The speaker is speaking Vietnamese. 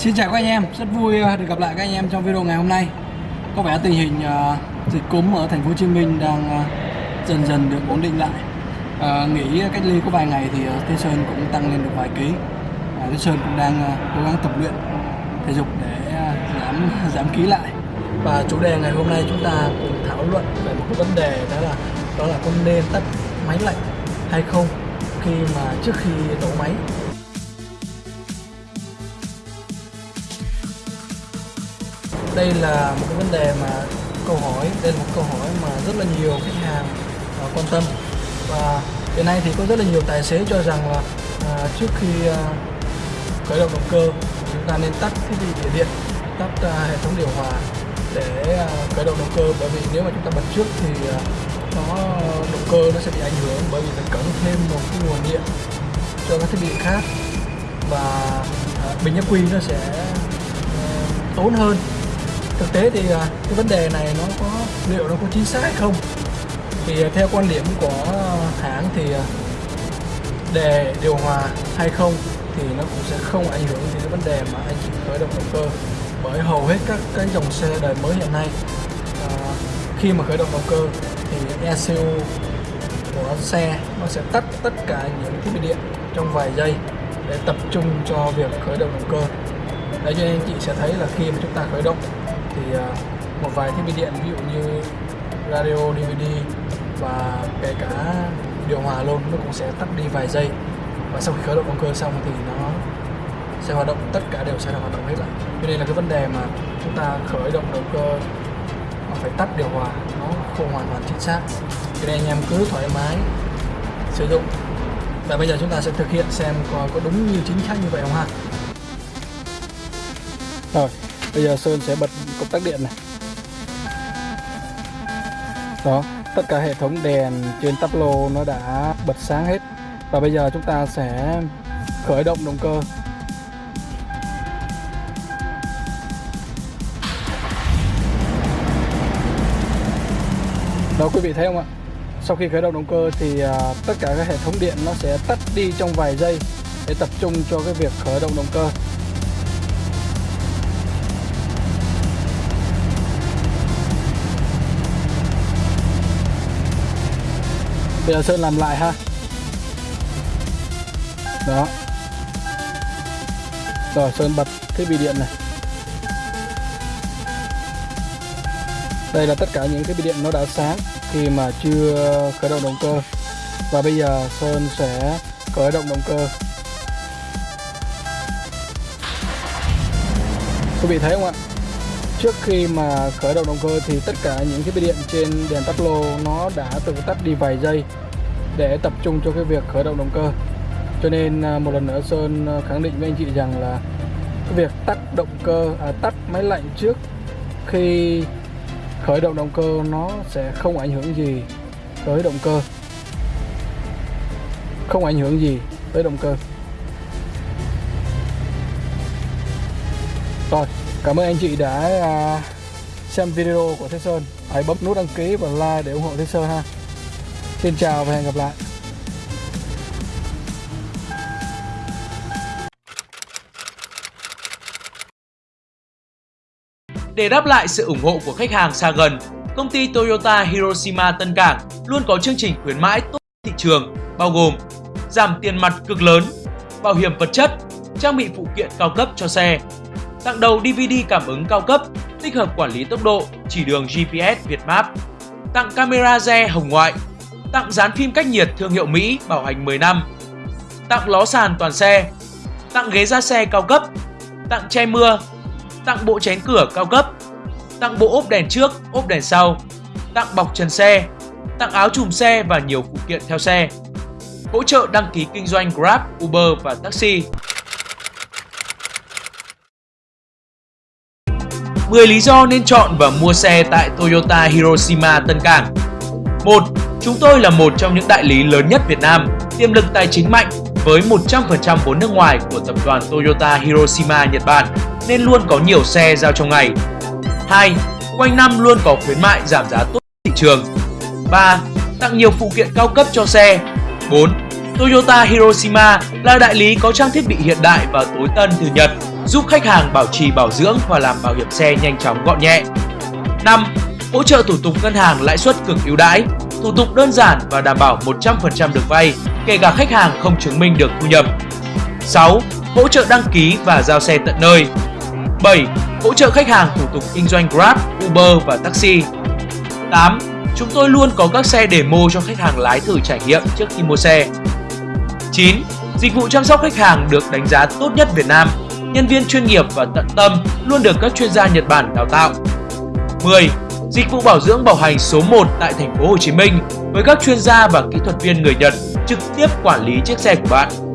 Xin chào các anh em, rất vui ờ, được gặp lại các anh em trong video ngày hôm nay. Có vẻ tình hình uh, dịch cúm ở thành phố Hồ Chí Minh đang uh, dần dần được ổn định lại. Uh, nghỉ cách ly có vài ngày thì uh, Thế Sơn cũng tăng lên được vài ký. Uh, Thế Sơn cũng đang uh, cố gắng tập luyện thể dục để uh, giảm giảm ký lại. Và chủ đề ngày hôm nay chúng ta cùng thảo luận về một cái vấn đề đó là đó là con nên tắt máy lạnh hay không khi mà trước khi nổ máy đây là một cái vấn đề mà câu hỏi đây là một câu hỏi mà rất là nhiều khách hàng uh, quan tâm. Và hiện nay thì có rất là nhiều tài xế cho rằng là uh, trước khi uh, khởi động động cơ chúng ta nên tắt thiết bị điện điện tắt uh, hệ thống điều hòa để uh, khởi động động cơ. Bởi vì nếu mà chúng ta bật trước thì uh, nó động cơ nó sẽ bị ảnh hưởng bởi vì phải connect thêm một cái nguồn điện cho các thiết bị khác. Và uh, bình ắc quy nó sẽ uh, tốn hơn thực tế thì à, cái vấn đề này nó có, liệu nó có chính xác hay không? Thì à, theo quan điểm của hãng thì à, đề điều hòa hay không thì nó cũng sẽ không ảnh hưởng đến cái vấn đề mà anh chị khởi động động cơ. Bởi hầu hết các cái dòng xe đời mới hiện nay khi mà khởi động động cơ thì ECU của xe nó sẽ tắt tất cả những thiết bị điện trong vài giây để tập trung cho việc khởi động động cơ. Đấy, cho nên anh chị sẽ thấy là khi mà chúng ta khởi động thì à, một vài thiết bị điện ví dụ như radio, DVD và kể cả điều hòa luôn nó cũng sẽ tắt đi vài giây. Và sau khi khởi động động cơ xong thì nó sẽ hoạt động tất cả đều sẽ hoạt động hết lại. Cho nên là cái vấn đề mà chúng ta khởi động động cơ mà phải tắt điều hòa nó không hoàn toàn chính xác. Cho nên anh em cứ thoải mái sử dụng. Và bây giờ chúng ta sẽ thực hiện xem có, có đúng như chính xác như vậy không ha? Rồi bây giờ Sơn sẽ bật công tắc điện này. Đó tất cả hệ thống đèn trên tắp lô nó đã bật sáng hết. Và bây giờ chúng ta sẽ khởi động động cơ. Đó quý vị thấy không ạ? Sau khi khởi động động cơ thì uh, tất cả các hệ thống điện nó sẽ tắt đi trong vài giây để tập trung cho cái việc khởi động động cơ. Bây giờ Sơn làm lại ha. Đó. Rồi, Sơn bật thiết bị điện này. Đây là tất cả những thiết bị điện nó đã sáng Khi mà chưa khởi động động cơ. Và bây giờ Sơn sẽ khởi động động cơ. Quý vị thấy không ạ? Trước khi mà khởi động động cơ thì tất cả những thiết bị điện trên đèn tắt lô nó đã tự tắt đi vài giây để tập trung cho cái việc khởi động động cơ. Cho nên à, một lần nữa Sơn à, khẳng định với anh chị rằng là cái việc tắt động cơ à, tắt máy lạnh trước khi khởi động động cơ nó sẽ không ảnh hưởng gì tới động cơ. Không ảnh hưởng gì tới động cơ. Rồi cảm ơn anh chị đã à, xem video của Thế Sơn. Hãy bấm nút đăng ký và like để ủng hộ Thế Sơn ha. Xin chào và hẹn gặp lại. Để đáp lại sự ủng hộ của khách hàng xa gần, công ty Toyota Hiroshima Tân Cảng luôn có chương trình khuyến mãi tốt thị trường bao gồm giảm tiền mặt cực lớn, bảo hiểm vật chất, trang bị phụ kiện cao cấp cho xe, tặng đầu DVD cảm ứng cao cấp, tích hợp quản lý tốc độ, chỉ đường GPS Việt Map, tặng camera re hồng ngoại. Tặng dán phim cách nhiệt thương hiệu Mỹ bảo hành 10 năm, tặng ló sàn toàn xe, tặng ghế da xe cao cấp, tặng che mưa, tặng bộ chén cửa cao cấp, tặng bộ ốp đèn trước, ốp đèn sau, tặng bọc trần xe, tặng áo chùm xe và nhiều phụ kiện theo xe. Hỗ trợ đăng ký kinh doanh Grab, Uber và taxi. 10 lý do nên chọn và mua xe tại Toyota Hiroshima Tân Cảng 1. Chúng tôi là một trong những đại lý lớn nhất Việt Nam, tiềm lực tài chính mạnh với 100% vốn nước ngoài của tập đoàn Toyota Hiroshima Nhật Bản nên luôn có nhiều xe giao trong ngày. 2. Quanh năm luôn có khuyến mại giảm giá tốt thị trường. 3. Tặng nhiều phụ kiện cao cấp cho xe. 4. Toyota Hiroshima là đại lý có trang thiết bị hiện đại và tối tân từ Nhật giúp khách hàng bảo trì bảo dưỡng và làm bảo hiểm xe nhanh chóng gọn nhẹ. 5. Hỗ trợ thủ tục ngân hàng lãi suất cực ưu đãi, thủ tục đơn giản và đảm bảo 100% được vay, kể cả khách hàng không chứng minh được thu nhập. 6. Hỗ trợ đăng ký và giao xe tận nơi. 7. Hỗ trợ khách hàng thủ tục kinh doanh Grab, Uber và taxi. 8. Chúng tôi luôn có các xe demo cho khách hàng lái thử trải nghiệm trước khi mua xe. 9. Dịch vụ chăm sóc khách hàng được đánh giá tốt nhất Việt Nam. Nhân viên chuyên nghiệp và tận tâm luôn được các chuyên gia Nhật Bản đào tạo. 10. Dịch vụ bảo dưỡng bảo hành số 1 tại thành phố Hồ Chí Minh với các chuyên gia và kỹ thuật viên người Nhật trực tiếp quản lý chiếc xe của bạn.